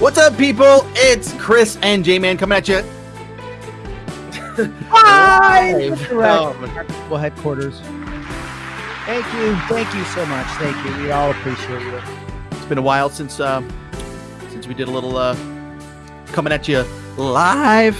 What's up, people? It's Chris and J Man coming at you. Live Oh, Well, headquarters. Thank you, thank you so much. Thank you. We all appreciate you. it's been a while since uh, since we did a little uh, coming at you live.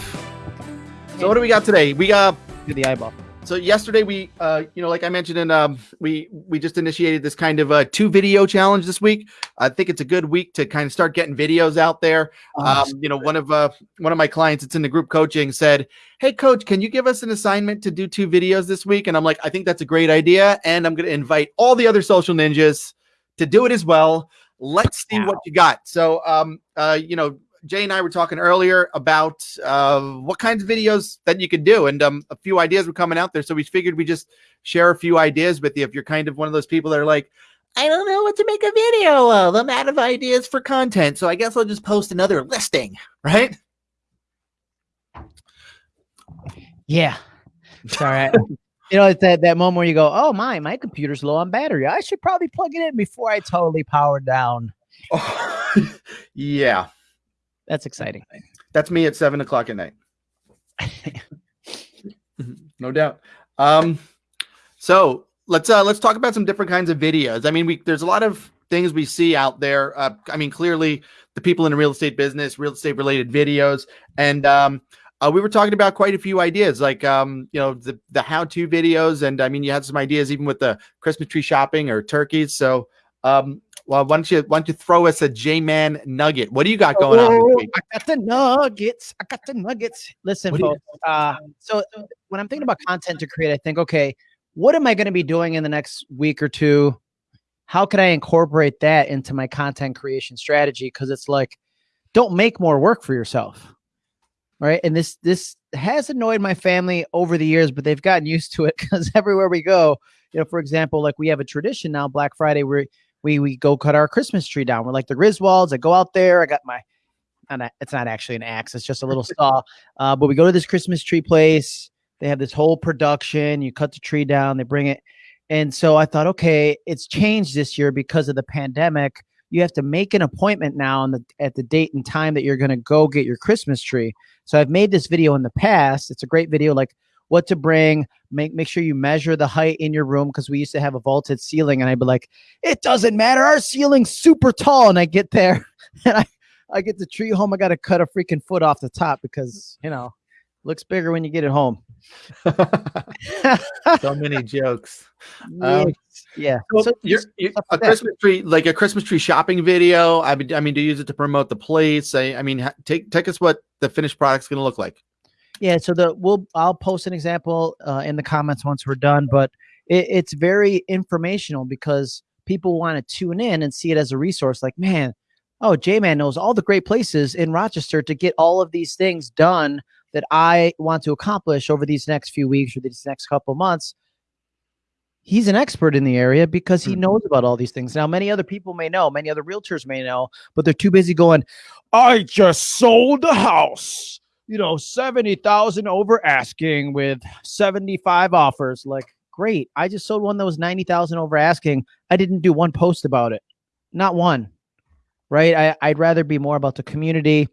So what do we got today? We got To the eyeball. So yesterday we uh you know like i mentioned in um we we just initiated this kind of a two video challenge this week. I think it's a good week to kind of start getting videos out there. Um you know one of uh one of my clients that's in the group coaching said hey coach can you give us an assignment to do two videos this week? And i'm like i think that's a great idea and i'm going to invite all the other social ninjas to do it as well. Let's see what you got. So um uh you know Jay and I were talking earlier about uh, what kinds of videos that you could do, and um, a few ideas were coming out there. So we figured we just share a few ideas with you. If you're kind of one of those people that are like, I don't know what to make a video of, I'm out of ideas for content, so I guess I'll just post another listing, right? Yeah. Sorry. You know, it's that, that moment where you go, oh, my, my computer's low on battery. I should probably plug it in before I totally power down. yeah, That's exciting. that's me at seven o'clock at night. no doubt. Um, so let's uh let's talk about some different kinds of videos. I mean, we there's a lot of things we see out there. Uh, I mean, clearly the people in the real estate business, real estate related videos, and um, uh, we were talking about quite a few ideas, like um, you know, the the how to videos, and I mean, you had some ideas even with the Christmas tree shopping or turkeys. So, um, well, why don't you why don't you throw us a J Man nugget? What do you got going on Oh, week? I got the nuggets. I got the nuggets. Listen, What do you- folks. Uh, so when I'm thinking about content to create, I think, okay, what am I going to be doing in the next week or two? How can I incorporate that into my content creation strategy? Because it's like, don't make more work for yourself, right? And this this has annoyed my family over the years, but they've gotten used to it because everywhere we go, you know, for example, like we have a tradition now, Black Friday, where we we go cut our Christmas tree down. We're like the Griswolds. I go out there. I got my and I- it's not actually an axe it's just a little saw uh, but we go to this christmas tree place they have this whole production you cut the tree down they bring it and so i thought okay it's changed this year because of the pandemic you have to make an appointment now on the at the date and time that you're going to go get your christmas tree so i've made this video in the past it's a great video like what to bring make make sure you measure the height in your room because we used to have a vaulted ceiling and i'd be like it doesn't matter our ceiling's super tall and i get there and i I get the tree home, I got to cut a freaking foot off the top because you know looks bigger when you get it home. so many jokes. Um, yeah. So, So you're, you're- a like. Christmas tree, like a Christmas tree shopping video. I mean, I mean, to use it to promote the place. I, I mean, take take us what the finished product's going to look like. Yeah, so the we'll I'll post an example uh, in the comments once we're done, but it, it's very informational because people want to tune in and see it as a resource. Like, man, oh, J Man knows all the great places in Rochester to get all of these things done that I want to accomplish over these next few weeks or these next couple months. He's an expert in the area because he Mhm. knows about all these things. Now, many other people may know, many other realtors may know, but they're too busy going, I just sold the house you know, 70,000 over asking with 75 offers. Like, great. I just sold one that was 90,000 over asking. I didn't do one post about it. Not one. Right? I, I'd rather be more about the community,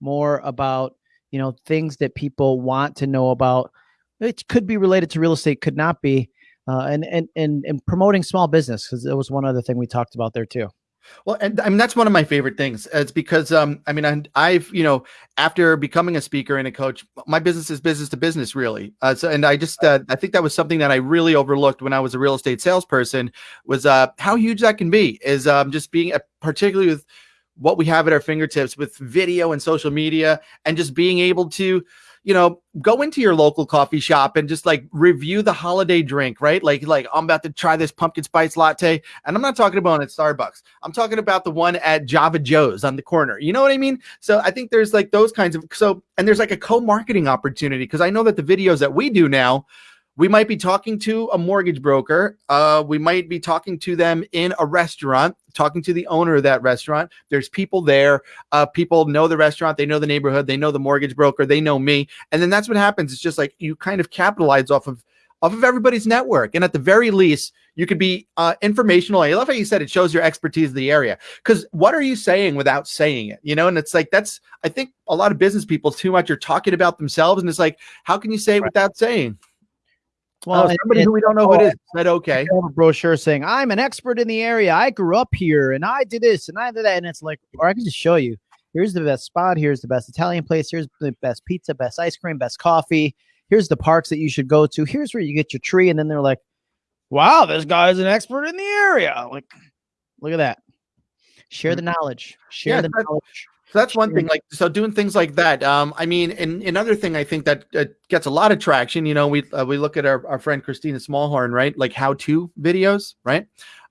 more about, you know, things that people want to know about. It could be related to real estate, could not be. Uh, and, and and and promoting small business because there was one other thing we talked about there too. Well, and I mean that's one of my favorite things. It's because um, I mean, I, I've you know, after becoming a speaker and a coach, my business is business to business, really. Uh, so, and I just uh, I think that was something that I really overlooked when I was a real estate salesperson was uh, how huge that can be. Is um, just being uh, particularly with what we have at our fingertips with video and social media, and just being able to you know, go into your local coffee shop and just like review the holiday drink, right? Like, like I'm about to try this pumpkin spice latte, and I'm not talking about at Starbucks. I'm talking about the one at Java Joe's on the corner. You know what I mean? So I think there's like those kinds of so, and there's like a co-marketing opportunity because I know that the videos that we do now. We might be talking to a mortgage broker. Uh, we might be talking to them in a restaurant, talking to the owner of that restaurant. There's people there. Uh, people know the restaurant, they know the neighborhood, they know the mortgage broker, they know me, and then that's what happens. It's just like you kind of capitalize off of off of everybody's network, and at the very least, You could be uh, informational. I love how you said it shows your expertise in the area. Because what are you saying without saying it? You know, and it's like that's I think a lot of business people too much are talking about themselves, and it's like, how can you say it right. without saying? Well, oh, somebody who we don't know who it is said, okay. A brochure saying, I'm an expert in the area. I grew up here and I did this and I did that. And it's like, or I can just show you here's the best spot. Here's the best Italian place. Here's the best pizza, best ice cream, best coffee. Here's the parks that you should go to. Here's where you get your tree. And then they're like, wow, this guy's an expert in the area. Like, look at that. Share the mm-hmm. knowledge. Share yeah, the knowledge. So that's one thing. Like so, doing things like that. Um, I mean, and another thing I think that uh, gets a lot of traction. You know, we uh, we look at our, our friend Kristina Smallhorn, right? Like how to videos, right?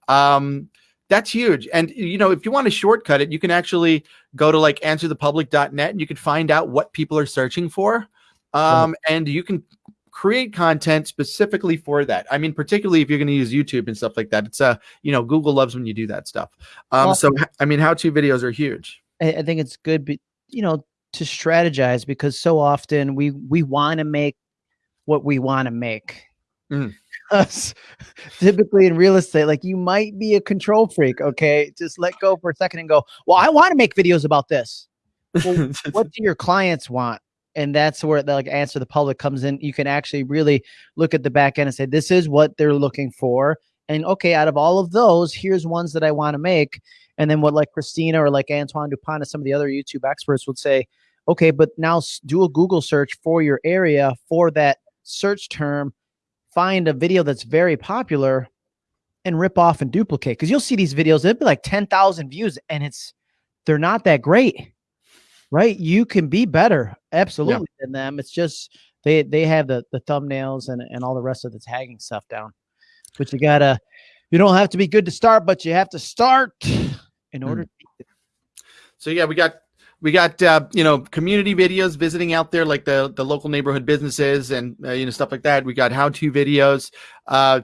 Um, that's huge. And you know, if you want to shortcut it, you can actually go to like answerthepublic.net and you can find out what people are searching for. Um, and you can create content specifically for that. I mean, particularly if you're going to use YouTube and stuff like that. It's uh, you know, Google loves when you do that stuff. Um, well, so I mean, how-to videos are huge. I, I think it's good, but you know, to strategize because so often we we want to make what we want to make. Mm. typically in real estate, like you might be a control freak. Okay, just let go for a second and go. Well, I want to make videos about this. Well, what do your clients want? And that's where the like answer the public comes in. You can actually really look at the back end and say, this is what they're looking for. And okay, out of all of those, here's ones that I want to make. And then what like Kristina or like Antoine Dupont and some of the other YouTube experts would say, okay, but now do a Google search for your area for that search term, find a video that's very popular and rip off and duplicate. Cause you'll see these videos, they'll be like 10,000 views and it's, they're not that great, right? You can be better absolutely yeah. than them. It's just, they, they have the, the thumbnails and, and all the rest of the tagging stuff down, but you gotta, you don't have to be good to start, but you have to start in hmm. order. Mm. So yeah, we got we got uh, you know community videos visiting out there like the the local neighborhood businesses and uh, you know stuff like that. We got how to videos, uh,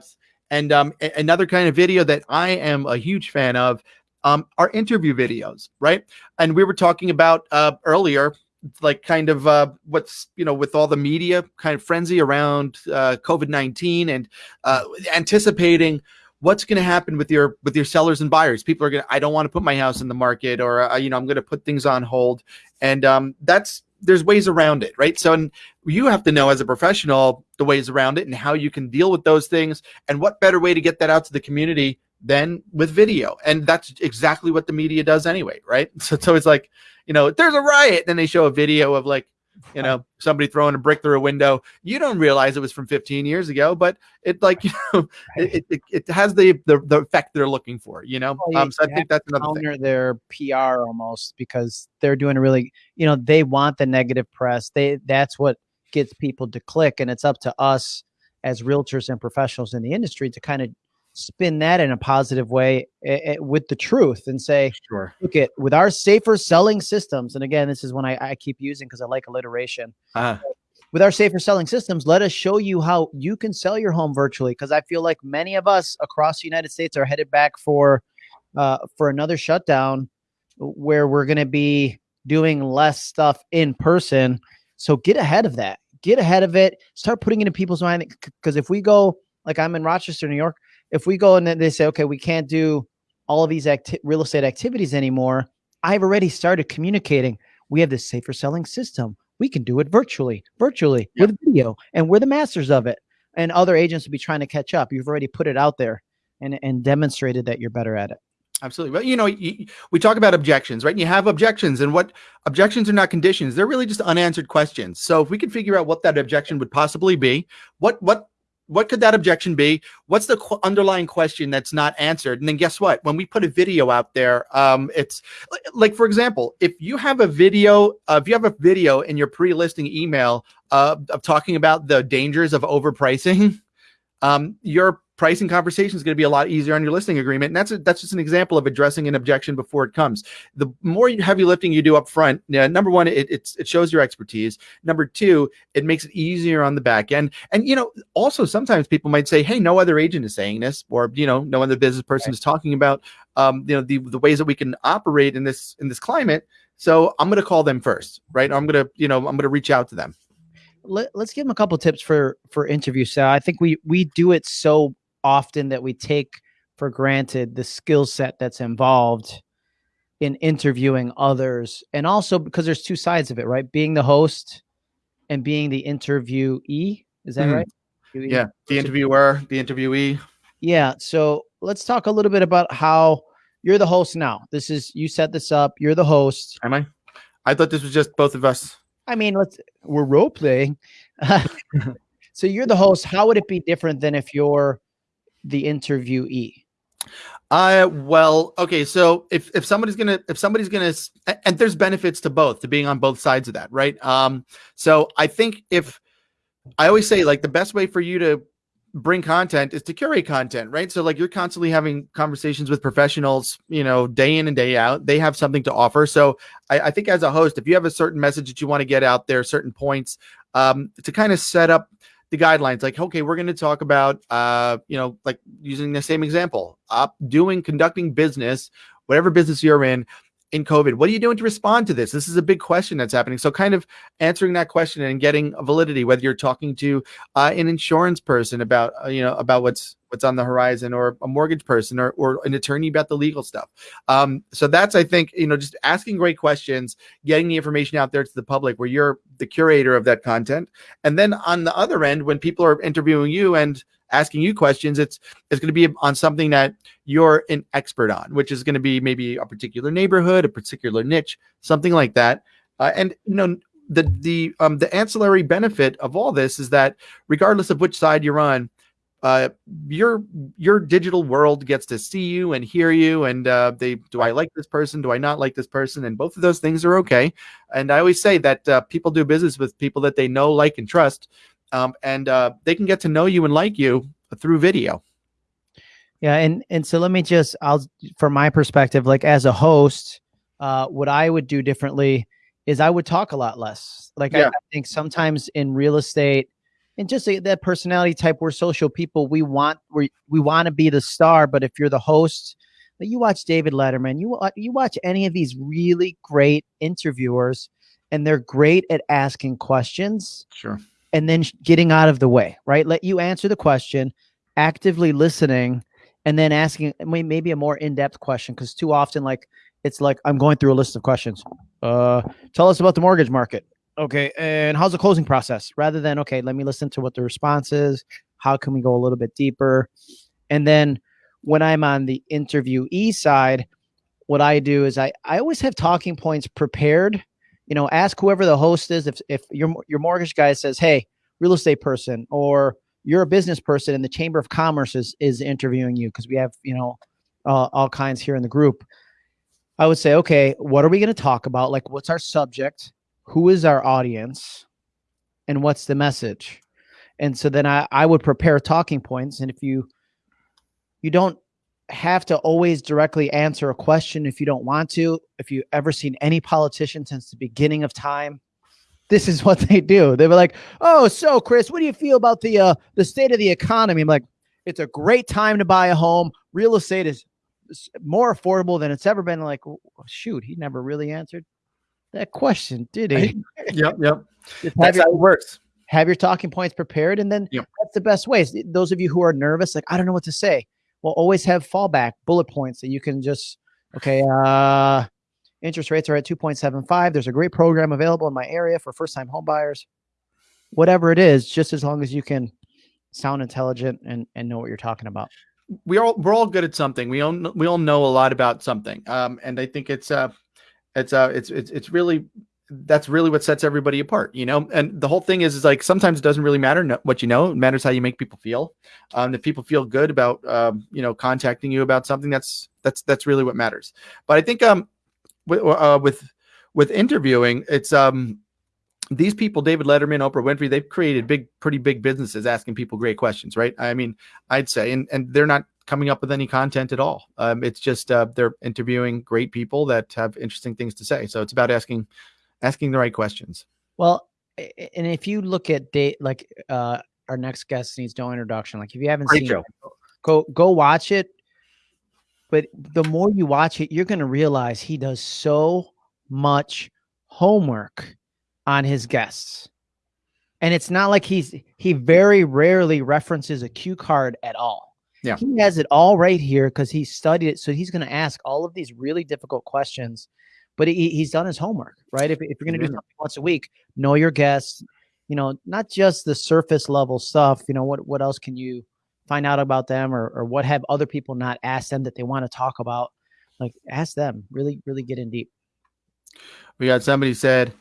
and um, another kind of video that I am a huge fan of um, are interview videos, right? And we were talking about uh, earlier like kind of uh, what's you know with all the media kind of frenzy around uh, COVID nineteen and uh, anticipating what's going to happen with your with your sellers and buyers? People are going to i don't want to put my house in the market or uh, you know i'm going to put things on hold. And um, that's there's ways around it right? So and you have to know as a professional the ways around it and how you can deal with those things and what better way to get that out to the community than with video. And that's exactly what the media does anyway right? So, so it's like you know there's a riot then they show a video of like you know somebody throwing a brick through a window. You don't realize it was from 15 years ago but it like you know it, it, it has the, the, the effect they're looking for you know? Well, um so i think that's another counter thing. their pr almost because they're doing a really you know they want the negative press. They that's what gets people to click and it's up to us as realtors and professionals in the industry to kind of spin that in a positive way uh, with the truth and say, sure. look at with our safer selling systems. And again, this is one I, I keep using because I like alliteration. Uh-huh. With our safer selling systems, let us show you how you can sell your home virtually. Because I feel like many of us across the United States are headed back for uh, for another shutdown where we're going to be doing less stuff in person. So get ahead of that. Get ahead of it. Start putting it in people's mind. Because if we go, like I'm in Rochester, New York, if we go and they say, okay, we can't do all of these real estate activities anymore, I've already started communicating. We have this safer selling system. We can do it virtually, virtually with video, and we're the masters of it. And other agents will be trying to catch up. You've already put it out there and, and demonstrated that you're better at it. Absolutely. But you know, you, we talk about objections, right? And you have objections, and what objections are not conditions; they're really just unanswered questions. So if we could figure out what that objection would possibly be, what what what could that objection be? What's the qu- underlying question that's not answered? And then guess what? When we put a video out there, um, it's like, for example, if you have a video, uh, if you have a video in your pre-listing email uh, of talking about the dangers of overpricing, um, your pricing conversation is going to be a lot easier on your listing agreement. And that's a, that's just an example of addressing an objection before it comes. The more heavy lifting you do up front, yeah, number one, it, it shows your expertise. Number two, it makes it easier on the back end. And, you know, also sometimes people might say, hey, no other agent is saying this, or, you know, no other business person right. is talking about, um, you know, the, the ways that we can operate in this, in this climate. So I'm going to call them first, right? I'm going to, you know, I'm going to reach out to them. Let, us give them a couple tips for for interview. So I think we we do it so often that we take for granted the skill set that's involved in interviewing others and also because there's two sides of it right being the host and being the interviewee is that Mhm. right Yeah, the interviewer, the interviewee. yeah so let's talk a little bit about how you're the host now this is you set this up you're the host Am I? I thought this was just both of us. i mean let's we're role playing so you're the host how would it be different than if you're the interviewee Uh well, okay. So if if somebody's gonna if somebody's gonna and there's benefits to both to being on both sides of that, right? Um, so I think if I always say like the best way for you to bring content is to curate content, right? So like you're constantly having conversations with professionals, you know, day in and day out. They have something to offer. So I, I think as a host, if you have a certain message that you want to get out there, certain points, um, to kind of set up the guidelines like okay we're going to talk about uh you know like using the same example uh, doing conducting business whatever business you're in in covid what are you doing to respond to this? This is a big question that's happening. So kind of answering that question and getting validity whether you're talking to uh, an insurance person about uh, you know about what's what's on the horizon or a mortgage person or, or an attorney about the legal stuff. Um, so that's i think you know just asking great questions getting the information out there to the public where you're the curator of that content. And then on the other end, when people are interviewing you and asking you questions, it's it's going to be on something that you're an expert on, which is going to be maybe a particular neighborhood, a particular niche, something like that. Uh, and you know the the um the ancillary benefit of all this is that regardless of which side you're on, uh, your your digital world gets to see you and hear you, and uh, they do I like this person? Do I not like this person? And both of those things are okay. And I always say that uh, people do business with people that they know, like, and trust, um, and uh, they can get to know you and like you through video. Yeah, and and so let me just I'll from my perspective, like as a host, uh, what I would do differently is I would talk a lot less. Like I, Yeah. I think sometimes in real estate and just that personality type, we're social people. We want we we want to be the star, but if you're the host, like you watch David Letterman, you you watch any of these really great interviewers, and they're great at asking questions Sure. And then getting out of the way, right? Let you answer the question, actively listening, and then asking maybe a more in-depth question. Because too often, like it's like I'm going through a list of questions. Uh, tell us about the mortgage market. Okay, and how's the closing process? Rather than okay, let me listen to what the response is. How can we go a little bit deeper? And then when I'm on the interviewee side, what I do is I I always have talking points prepared. You know, ask whoever the host is. If if your your mortgage guy says, "Hey, real estate person," or you're a business person and the Chamber of Commerce is is interviewing you because we have you know uh, all kinds here in the group. I would say, okay, what are we going to talk about? Like, what's our subject? Who is our audience? And what's the message? And so then I, I would prepare talking points. And if you you don't have to always directly answer a question if you don't want to. If you've ever seen any politician since the beginning of time, this is what they do. They were like, "Oh, so Chris, what do you feel about the uh the state of the economy?" I'm like, "It's a great time to buy a home. Real estate is more affordable than it's ever been." Like, "Oh, shoot, he never really answered that question, did he? Yep. Yep. Just That's your, how it works. have your talking points prepared, and then Yep. that's the best way. Those of you who are nervous, like, I don't know what to say. Well, always have fallback bullet points that you can just okay. Uh, interest rates are at 2.75. There's a great program available in my area for first time home buyers. Whatever it is, just as long as you can sound intelligent and, and know what you're talking about. we all we're all good at something. We all we all know a lot about something. Um, and I think it's uh it's uh it's it's it's really that's really what sets everybody apart, you know. And the whole thing is is like sometimes it doesn't really matter what you know. It matters how you make people feel. Um, if people feel good about um, you know contacting you about something, that's that's that's really what matters. But I think um with uh, with with interviewing, it's um these people, David Letterman, Oprah Winfrey, they've created big, pretty big businesses asking people great questions, right? I mean, I'd say, and and they're not coming up with any content at all. Um, it's just uh, they're interviewing great people that have interesting things to say. So it's about asking asking the right questions. Well, and if you look at Dave, like uh, our next guest needs no introduction. Like if you haven't Great seen show. it, go go watch it. But the more you watch it, you're going to realize he does so much homework on his guests. And it's not like he's he very rarely references a cue card at all. Yeah. He has it all right here because he studied it. So he's going to ask all of these really difficult questions, but he, he's done his homework, right? If, if you're going to do something once a week, know your guests, you know, not just the surface level stuff, you know, what, what else can you find out about them or, or what have other people not asked them that they want to talk about? Like ask them, really, really get in deep. We got somebody said,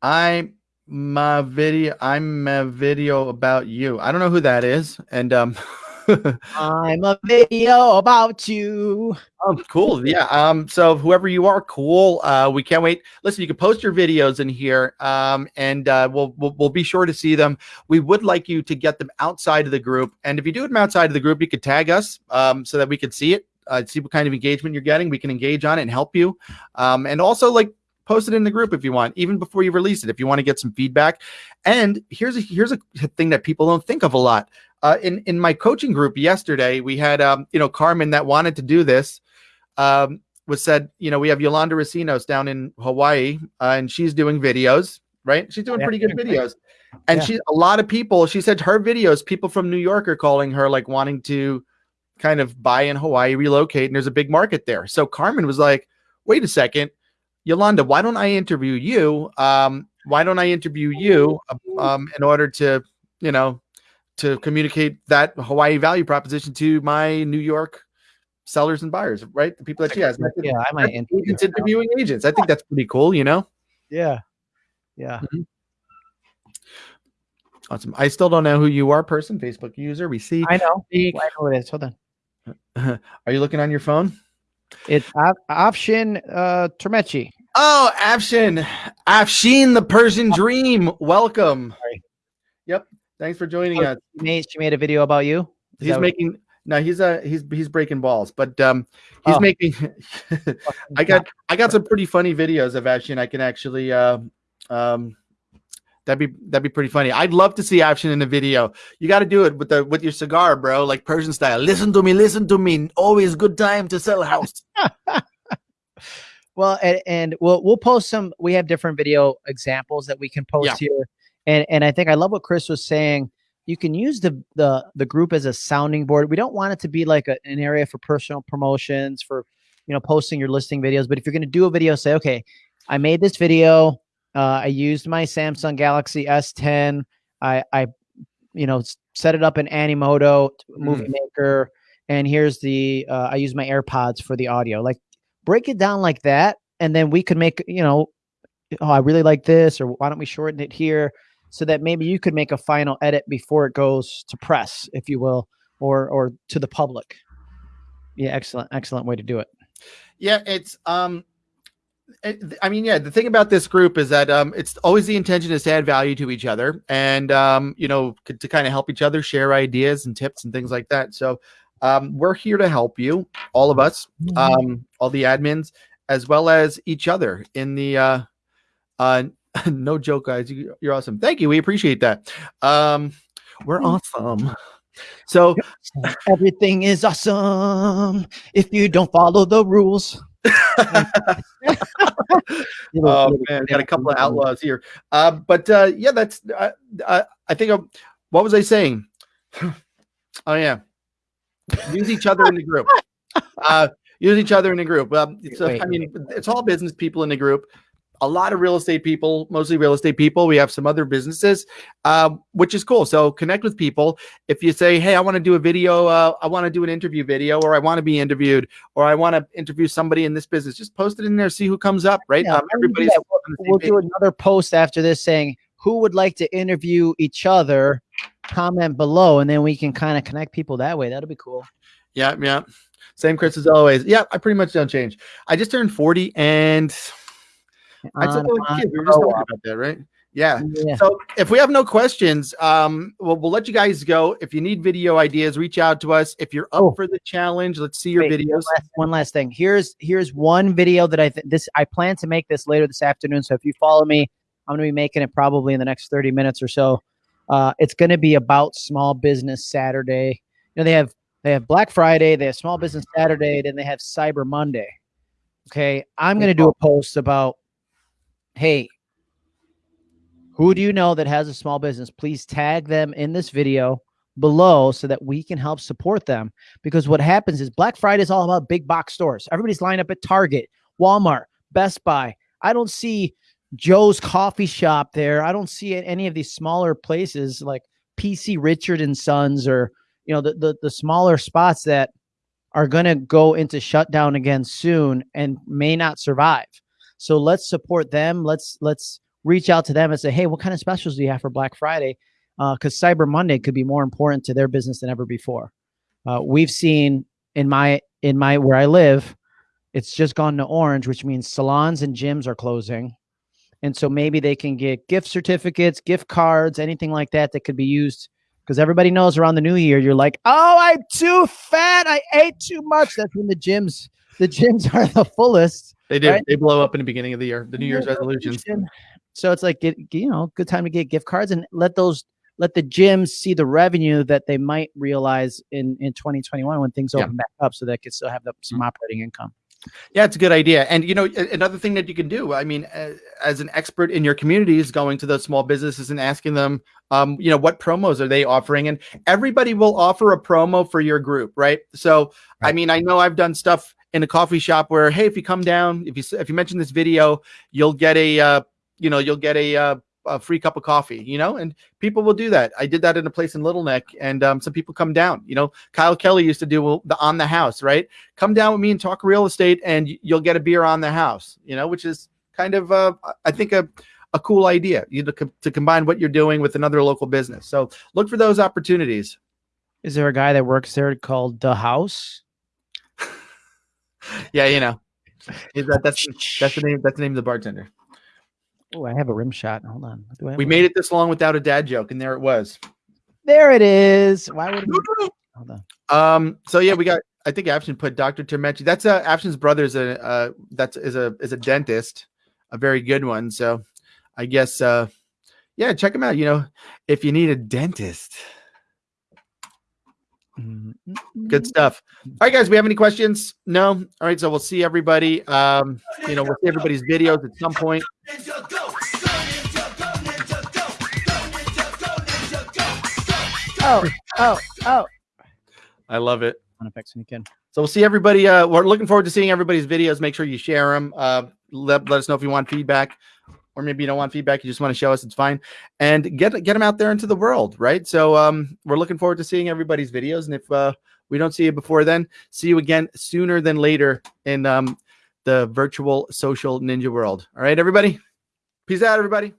"I'm my video. I'm a video about you." I don't know who that is, and um, I'm a video about you. oh, cool. Yeah. Um. So whoever you are, cool. Uh, we can't wait. Listen, you can post your videos in here. Um, and uh, we'll we'll, we'll be sure to see them. We would like you to get them outside of the group, and if you do them outside of the group, you could tag us, um, so that we can see it. Uh, see what kind of engagement you're getting. We can engage on it and help you. Um, and also like post it in the group if you want, even before you release it, if you want to get some feedback. And here's a here's a thing that people don't think of a lot. Uh, in in my coaching group yesterday, we had um, you know Carmen that wanted to do this. Um, was said, you know, we have Yolanda Racinos down in Hawaii, uh, and she's doing videos, right? She's doing Yeah, pretty good videos. And Yeah. she a lot of people, she said her videos, people from New York are calling her like wanting to kind of buy in Hawaii, relocate, and there's a big market there. So Carmen was like, wait a second, Yolanda, why don't I interview you? Um, why don't I interview you um, in order to, you know, to communicate that Hawaii value proposition to my New York sellers and buyers, right? The people that she has. Yeah, I might interview agents interviewing agents. I think that's pretty cool, you know? Yeah. Yeah. Awesome. I still don't know who you are, person, Facebook user. We see. I know. I know it is. Hold on. Are you looking on your phone? It's Af- Afshin uh, Termechi. Oh, Afshin. Afshin, the Persian dream. Welcome. Sorry. Yep. Thanks for joining Oh, us. She made, she made a video about you. Is He's that what- making no, he's uh he's he's breaking balls, but um he's Oh. making I got I got some pretty funny videos of Afshin. I can actually uh, um that'd be that'd be pretty funny. I'd love to see Afshin in a video. You got to do it with the with your cigar, bro, like Persian style. Listen to me, listen to me. Always good time to sell a house. Well, and, and we'll we'll post some. We have different video examples that we can post Yeah. here, and and I think I love what Chris was saying. You can use the the the group as a sounding board. We don't want it to be like a, an area for personal promotions for you know posting your listing videos. But if you're going to do a video, say, okay, I made this video. Uh, I used my Samsung Galaxy S10. I I you know set it up in Animoto Movie Maker, and here's the uh, I use my AirPods for the audio. Like break it down like that and then we could make you know oh i really like this or why don't we shorten it here so that maybe you could make a final edit before it goes to press if you will or or to the public yeah excellent excellent way to do it Yeah, it's um I mean, yeah, the thing about this group is that um it's always the intention is to add value to each other and um you know to kind of help each other share ideas and tips and things like that. So um we're here to help you, all of us, um all the admins as well as each other in the uh uh no joke guys, you, you're awesome. Thank you. We appreciate that. Um we're awesome. So everything is awesome if you don't follow the rules oh man, got a couple of outlaws here. Uh, but uh, yeah, that's. Uh, uh, I think. um what was I saying? oh yeah, use each other in the group. Uh, use each other in the group. Um, it's, uh, I Wait. mean, it's all business people in the group. A lot of real estate people, mostly real estate people. We have some other businesses, um, which is cool. So connect with people. If you say, "Hey, I want to do a video. Uh, I want to do an interview video, or I want to be interviewed, or I want to interview somebody in this business," just post it in there. See who comes up. Right? Yeah, um, why don't we do everybody's that? on the same we'll do another post after this saying who would like to interview each other comment below and then we can kind of connect people that way that'll be cool Yeah, yeah. Same Chris as always. Yeah, I pretty much don't change. I just turned 40 and I took on. We were just talking about that, right? Yeah. yeah. So if we have no questions, um, we'll, we'll let you guys go. If you need video ideas, reach out to us. If you're up Oh. for the challenge, let's see your Wait, videos. One last, one last thing. Here's here's one video that I th- this I plan to make this later this afternoon. So if you follow me, I'm going to be making it probably in the next 30 minutes or so. Uh, it's going to be about Small Business Saturday. You know they have they have Black Friday, they have Small Business Saturday, then they have Cyber Monday. Okay, I'm going to do a post about, hey, who do you know that has a small business? Please tag them in this video. below so that we can help support them. Because what happens is Black Friday is all about big box stores. Everybody's lined up at Target, Walmart, Best Buy. I don't see Joe's coffee shop there. I don't see any of these smaller places like PC Richard and Sons or you know the the, the smaller spots that are going to go into shutdown again soon and may not survive. So let's support them. Let's let's reach out to them and say, hey, what kind of specials do you have for Black Friday? Because uh, Cyber Monday could be more important to their business than ever before. Uh, we've seen in my in my where I live, it's just gone to orange, which means salons and gyms are closing. And so maybe they can get gift certificates, gift cards, anything like that that could be used. Because everybody knows around the new year, you're like, oh, I'm too fat. I ate too much. That's when the gyms, the gyms are the fullest. They do. Right? They blow up in the beginning of the year, the New Year's resolutions. So it's like, get, you know, good time to get gift cards and let those, let the gyms see the revenue that they might realize in, in 2021 when things open yeah. back up so they can still have the, some mm-hmm. operating income. Yeah, it's a good idea. And you know, another thing that you can do, I mean, as an expert in your community is going to those small businesses and asking them, um, you know, what promos are they offering? And everybody will offer a promo for your group, right? So, right. I mean, I know I've done stuff in a coffee shop where, hey, if you come down, if you if you mention this video, you'll get a, uh, you know, you'll get a uh, a free cup of coffee, you know, and people will do that. I did that in a place in Little Neck, and um, some people come down. You know, Kyle Kelly used to do the on the house, right? Come down with me and talk real estate, and you'll get a beer on the house, you know, which is kind of, uh, I think, a a cool idea you to, to combine what you're doing with another local business. So look for those opportunities. Is there a guy that works there called the House? yeah, you know, that, that's that's the name. That's the name of the bartender. Oh, I have a rim shot. Hold on. we made it this long without a dad joke, and there it was. There it is. Why would we? Hold on. Um. So yeah, we got. I think Afshin put Dr. Termechi. That's uh Afshin's brother is a uh that's is a is a dentist, a very good one. So, I guess uh, yeah, check him out. You know, if you need a dentist. Good stuff. All right, guys. We have any questions? No. All right. So we'll see everybody. Um, you know, we'll see everybody's videos at some point. Oh, oh, oh. I love it. Afshin. So we'll see everybody. Uh, we're looking forward to seeing everybody's videos. Make sure you share them. Uh, let, let us know if you want feedback or maybe you don't want feedback, you just want to show us, it's fine. And get get them out there into the world, right? So um, we're looking forward to seeing everybody's videos. And if uh, we don't see you before then, see you again sooner than later in um, the virtual social ninja world. All right, everybody. Peace out, everybody.